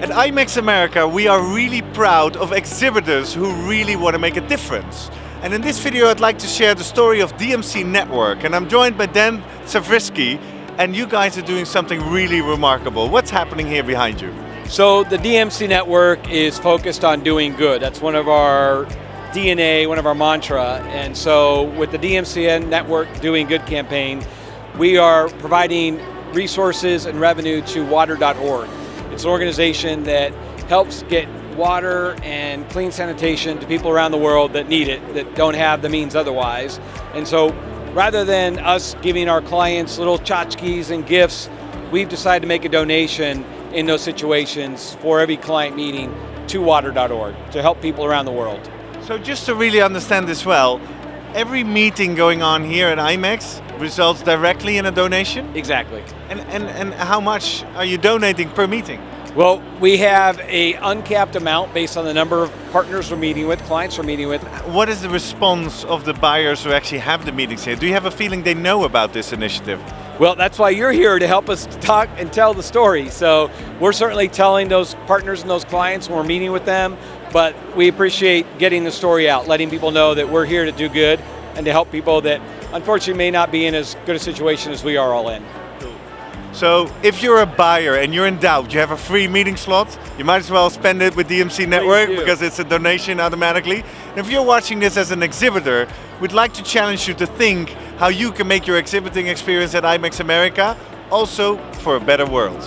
At IMEX America, we are really proud of exhibitors who really want to make a difference. And in this video, I'd like to share the story of DMC Network. And I'm joined by Dan Savrisky, and you guys are doing something really remarkable. What's happening here behind you? So the DMC network is focused on doing good. That's one of our DNA, one of our mantra. And so with the DMC network doing good campaign, we are providing resources and revenue to water.org. It's an organization that helps get water and clean sanitation to people around the world that need it, that don't have the means otherwise. And so rather than us giving our clients little tchotchkes and gifts, we've decided to make a donation in those situations for every client meeting to water.org to help people around the world. So just to really understand this well, every meeting going on here at IMEX results directly in a donation? Exactly. And, and, and how much are you donating per meeting? Well, we have a uncapped amount based on the number of partners we're meeting with, clients we're meeting with. What is the response of the buyers who actually have the meetings here? Do you have a feeling they know about this initiative? Well, that's why you're here to help us talk and tell the story. So we're certainly telling those partners and those clients when we're meeting with them, but we appreciate getting the story out, letting people know that we're here to do good and to help people that unfortunately may not be in as good a situation as we are all in. So if you're a buyer and you're in doubt, you have a free meeting slot, you might as well spend it with DMC Network because it's a donation automatically. And if you're watching this as an exhibitor, we'd like to challenge you to think how you can make your exhibiting experience at IMEX America also for a better world.